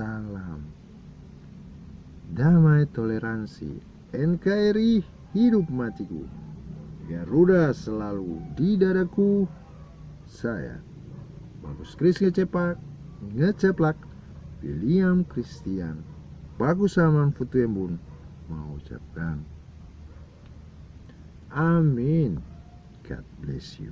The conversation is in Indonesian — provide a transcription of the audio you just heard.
salam. Damai toleransi, NKRI hidup matiku. Garuda selalu di dadaku. Saya, Bagus Kris ngecepak, ngeceplak, William Christian, Bagus Aman Futuembun, mau ucapkan. Amin. God bless you.